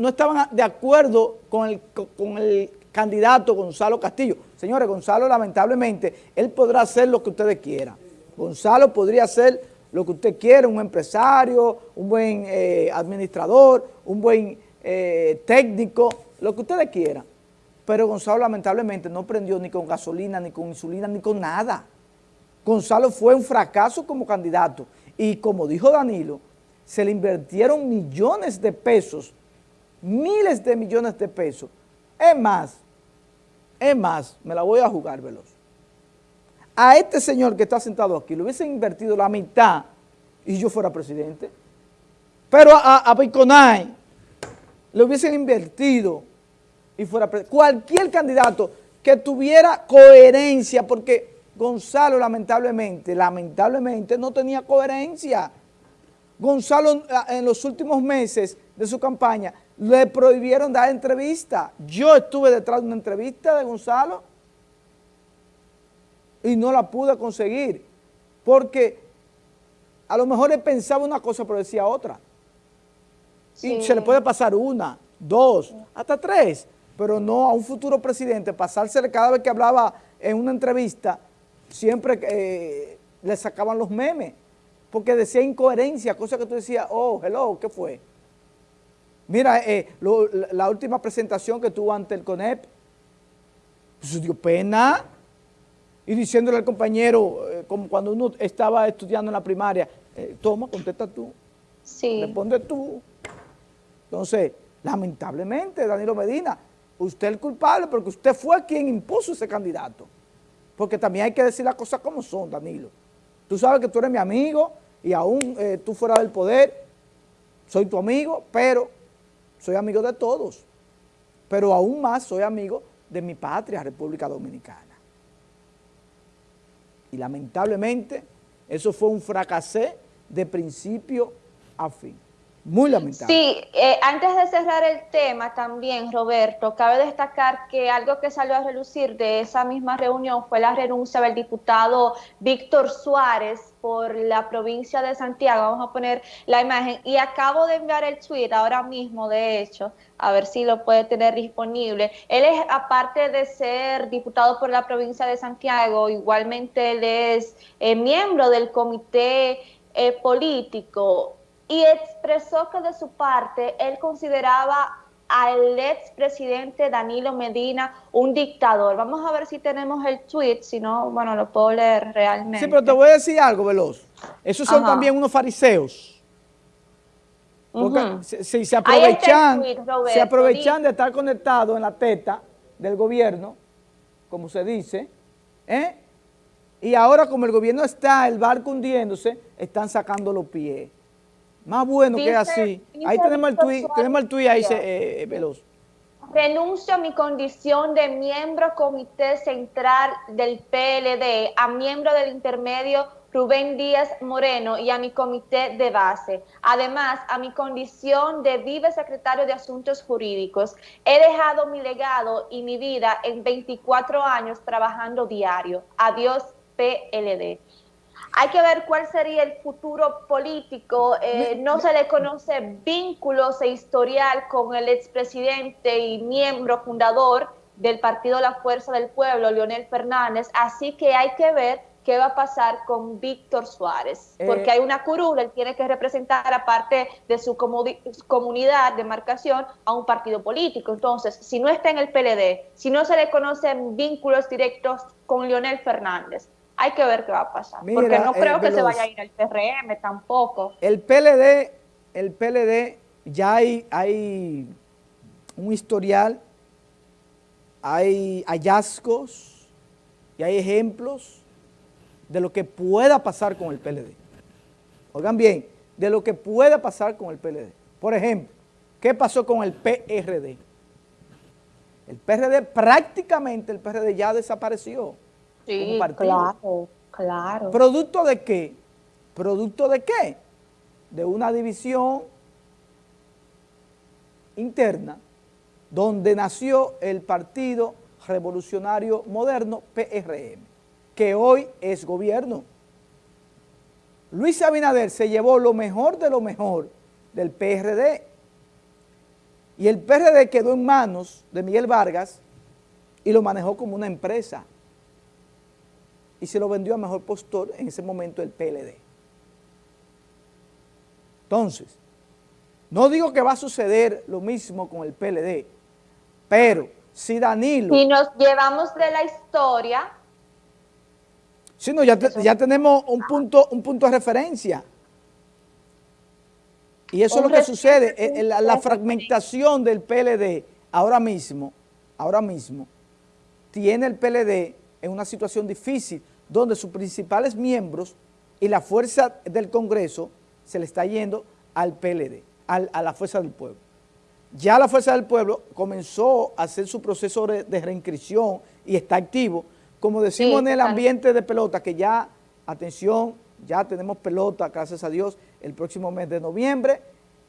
no estaban de acuerdo con el, con el candidato Gonzalo Castillo. Señores, Gonzalo lamentablemente, él podrá hacer lo que ustedes quieran. Gonzalo podría hacer lo que usted quiera, un empresario, un buen eh, administrador, un buen eh, técnico, lo que ustedes quieran. Pero Gonzalo lamentablemente no prendió ni con gasolina, ni con insulina, ni con nada. Gonzalo fue un fracaso como candidato. Y como dijo Danilo, se le invirtieron millones de pesos, miles de millones de pesos. Es más, es más, me la voy a jugar veloz. A este señor que está sentado aquí le hubiesen invertido la mitad y yo fuera presidente. Pero a, a Biconay le hubiesen invertido y fuera presidente. Cualquier candidato que tuviera coherencia, porque Gonzalo lamentablemente, lamentablemente no tenía coherencia. Gonzalo en los últimos meses de su campaña le prohibieron dar entrevista. Yo estuve detrás de una entrevista de Gonzalo y no la pude conseguir porque a lo mejor él pensaba una cosa pero decía otra. Y se le puede pasar una, dos, hasta tres, pero no a un futuro presidente pasársele cada vez que hablaba en una entrevista, siempre eh, le sacaban los memes, porque decía incoherencia, cosa que tú decías, oh, hello, ¿qué fue? Mira, eh, la última presentación que tuvo ante el CONEP, pues dio pena, y diciéndole al compañero, eh, como cuando uno estaba estudiando en la primaria, eh, toma, contesta tú, sí. responde tú. Entonces, lamentablemente, Danilo Medina, usted es el culpable porque usted fue quien impuso ese candidato. Porque también hay que decir las cosas como son, Danilo. Tú sabes que tú eres mi amigo y aún tú fuera del poder, soy tu amigo, pero soy amigo de todos. Pero aún más soy amigo de mi patria, República Dominicana. Y lamentablemente eso fue un fracasé de principio a fin. Muy lamentable. Sí, eh, antes de cerrar el tema también, Roberto, cabe destacar que algo que salió a relucir de esa misma reunión fue la renuncia del diputado Víctor Suárez por la provincia de Santiago. Vamos a poner la imagen. Y acabo de enviar el tweet ahora mismo, de hecho, a ver si lo puede tener disponible. Él es, aparte de ser diputado por la provincia de Santiago, igualmente él es eh, miembro del comité eh, político y expresó que de su parte él consideraba al expresidente Danilo Medina un dictador. Vamos a ver si tenemos el tweet, si no, bueno, lo puedo leer realmente. Sí, pero te voy a decir algo, Veloz. Esos son también unos fariseos. Porque si, se aprovechan, se aprovechan de estar conectados en la teta del gobierno, como se dice, ¿eh? y ahora como el gobierno está, el barco hundiéndose, están sacando los pies. Más bueno que así. Ahí tenemos el tuit, tenemos el tuit ahí, eh, Veloz. Renuncio a mi condición de miembro comité central del PLD, a miembro del intermedio Rubén Díaz Moreno y a mi comité de base. Además, a mi condición de vive secretario de Asuntos Jurídicos. He dejado mi legado y mi vida en 24 años trabajando diario. Adiós, PLD. Hay que ver cuál sería el futuro político. Eh, no se le conoce vínculos e historial con el expresidente y miembro fundador del partido La Fuerza del Pueblo, Leonel Fernández, así que hay que ver qué va a pasar con Víctor Suárez, eh, porque hay una curul, él tiene que representar aparte de su comunidad de marcación a un partido político, entonces si no está en el PLD, si no se le conocen vínculos directos con Leonel Fernández, hay que ver qué va a pasar. porque no creo que se vaya a ir al PRM tampoco. El PLD, el PLD, ya hay, hay un historial, hay hallazgos y hay ejemplos de lo que pueda pasar con el PLD. Oigan bien, de lo que pueda pasar con el PLD. Por ejemplo, ¿qué pasó con el PRD? El PRD, prácticamente el PRD ya desapareció. Sí, claro, claro. ¿Producto de qué? ¿Producto de qué? De una división interna donde nació el Partido Revolucionario Moderno, PRM, que hoy es gobierno. Luis Abinader se llevó lo mejor de lo mejor del PRD Y el PRD quedó en manos de Miguel Vargas y lo manejó como una empresa. Y se lo vendió a mejor postor en ese momento el PLD. Entonces, no digo que va a suceder lo mismo con el PLD, pero si Danilo... Si nos llevamos de la historia... Sí, no, ya, ya tenemos un punto, un punto de referencia. Y eso es lo que sucede, eh, la, la, fragmentación del PLD ahora mismo, ahora mismo, tiene el PLD en una situación difícil, donde sus principales miembros y la fuerza del Congreso se le está yendo al PLD, a la fuerza del pueblo. Ya la fuerza del pueblo comenzó a hacer su proceso de, reinscripción y está activo, como decimos en el ambiente de pelota, que ya, atención, ya tenemos pelota, gracias a Dios, el próximo mes de noviembre.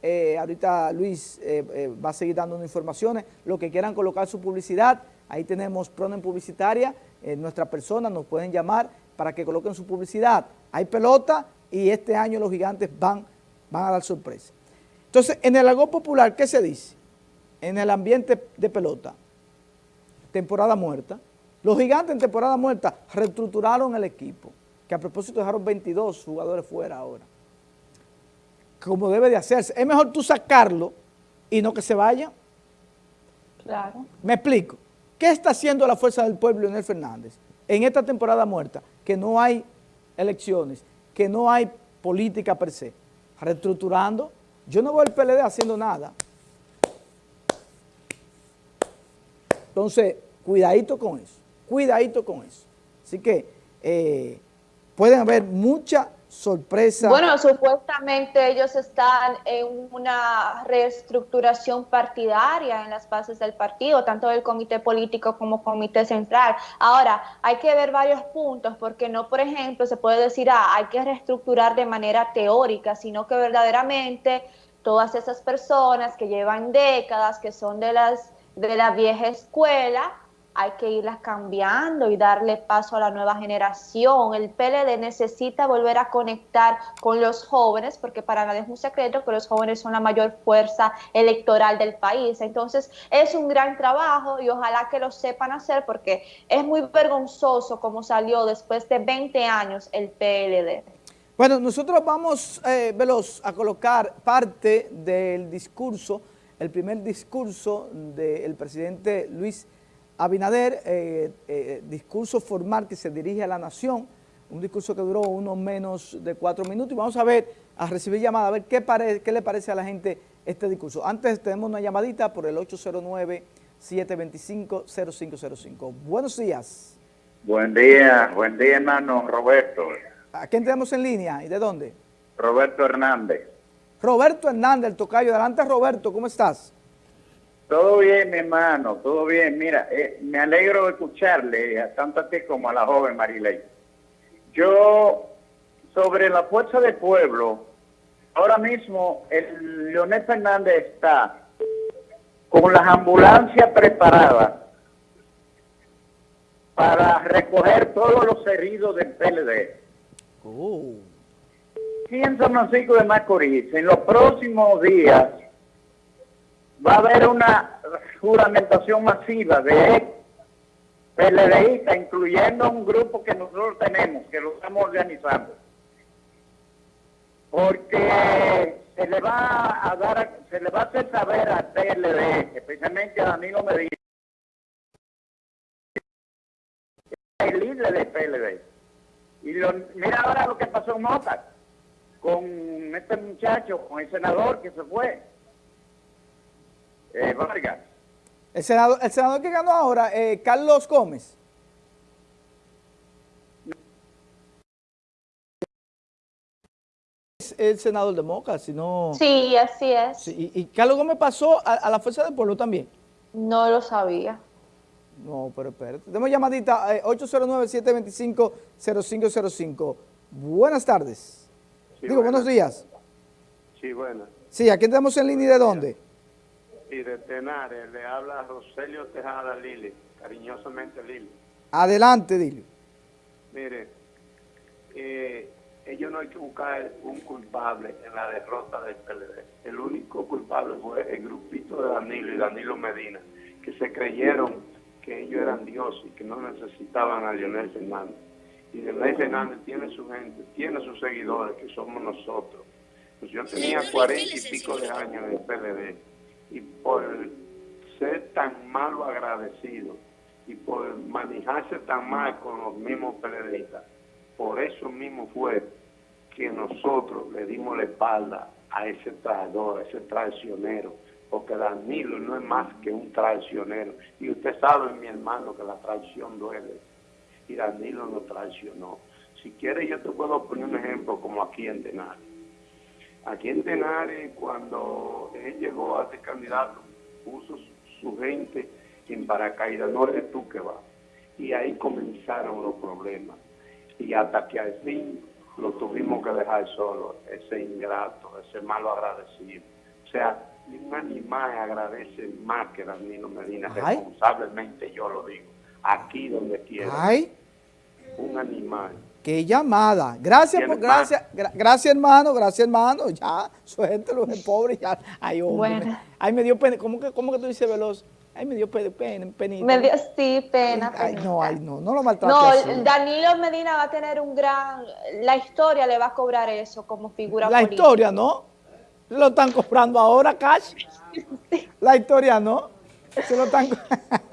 Eh, ahorita Luis eh, eh, va a seguir dando informaciones. Lo que quieran colocar su publicidad, ahí tenemos Pronen Publicitaria, nuestra persona nos pueden llamar para que coloquen su publicidad. Hay pelota y este año los gigantes van, van a dar sorpresa. Entonces, en el algo popular, ¿qué se dice? En el ambiente de pelota, temporada muerta, los gigantes en temporada muerta reestructuraron el equipo, que a propósito dejaron 22 jugadores fuera ahora como debe de hacerse. Es mejor tú sacarlo y no que se vaya. Claro. Me explico. ¿Qué está haciendo la Fuerza del Pueblo, Leonel Fernández, en esta temporada muerta? Que no hay elecciones, que no hay política per se. Reestructurando. Yo no voy al PLD haciendo nada. Entonces, cuidadito con eso. Cuidadito con eso. Así que eh, pueden haber muchas sorpresa. Bueno, supuestamente ellos están en una reestructuración partidaria en las bases del partido, tanto del comité político como comité central. Ahora, hay que ver varios puntos, porque no, por ejemplo, se puede decir, ah, hay que reestructurar de manera teórica, sino que verdaderamente todas esas personas que llevan décadas, que son de las de la vieja escuela, hay que irlas cambiando y darle paso a la nueva generación. El PLD necesita volver a conectar con los jóvenes, porque para nadie es un secreto que los jóvenes son la mayor fuerza electoral del país. Entonces, es un gran trabajo y ojalá que lo sepan hacer, porque es muy vergonzoso como salió después de 20 años el PLD. Bueno, nosotros vamos, eh, Veloz, a colocar parte del discurso, el primer discurso del presidente Luis Abinader, eh, eh, discurso formal que se dirige a la nación, un discurso que duró unos menos de cuatro minutos y vamos a ver, a recibir llamada, a ver qué, qué le parece a la gente este discurso. Antes tenemos una llamadita por el 809-725-0505. Buenos días. Buen día, buen día hermano Roberto. ¿A quién tenemos en línea y de dónde? Roberto Hernández. Roberto Hernández, el tocayo. Adelante Roberto, ¿cómo estás? Todo bien, mi hermano, todo bien. Mira, eh, me alegro de escucharle tanto a ti como a la joven Marilei. Yo, sobre la fuerza del pueblo, ahora mismo el Leonel Fernández está con las ambulancias preparadas para recoger todos los heridos del PLD. Oh. en San Francisco de Macorís, en los próximos días, va a haber una juramentación masiva de PLDistas, incluyendo un grupo que nosotros tenemos, que lo estamos organizando. Porque se le va a dar, se le va a hacer saber al PLD, especialmente a Danilo Medina, el líder del PLD. Y mira ahora lo que pasó en Mota, con este muchacho, con el senador que se fue eh, Vargas. El senador, el senador que ganó ahora, eh, Carlos Gómez. Es el senador de Moca, si no... Sí, así es. y, Carlos Gómez pasó a, la Fuerza del Pueblo también. No lo sabía. No, pero espérate. Tenemos llamadita eh, 809-725-0505. Buenas tardes. Digo, buenos días. Sí, buenas. Sí, aquí tenemos en línea de dónde y de Tenares. Le habla Roselio Tejada Lili, cariñosamente Lili. Adelante, Lili. Mire, eh, ellos no hay que buscar un culpable en la derrota del PLD. El único culpable fue el grupito de Danilo y Danilo Medina, que se creyeron que ellos eran dioses y que no necesitaban a Leonel Fernández. Y Leonel Fernández tiene su gente, tiene sus seguidores, que somos nosotros. Pues yo tenía cuarenta y pico de años en el PLD y por ser tan malo agradecido y por manejarse tan mal con los mismos PLDistas, por eso mismo fue que nosotros le dimos la espalda a ese traidor, a ese traicionero, porque Danilo no es más que un traicionero. Y usted sabe, mi hermano, que la traición duele. Y Danilo nos traicionó. Si quiere, yo te puedo poner un ejemplo como aquí en Tenares. Aquí en Tenares, cuando él llegó a ser candidato, puso su, gente en paracaídas, no eres tú que vas. Y ahí comenzaron los problemas. Y hasta que al fin lo tuvimos que dejar solo, ese ingrato, ese malo agradecido. O sea, un animal agradece más que Danilo Medina, responsablemente yo lo digo, aquí donde quiera. Ay. Un animal. Qué llamada. Gracias, por, gracias, gracias hermano, gracias hermano. Ya, suéltelo, el pobre, ya. Ay, hombre. Bueno. Ay, me dio pena. ¿Cómo que, cómo que tú dices veloz? Ay, me dio pena, penita. Me dio, sí, pena. Ay, no, ay, no, no lo maltrates No, Danilo Medina va a tener un gran... La historia le va a cobrar eso como figura La historia, ¿no? Lo están cobrando ahora, Cash. La historia, ¿no? Se lo están...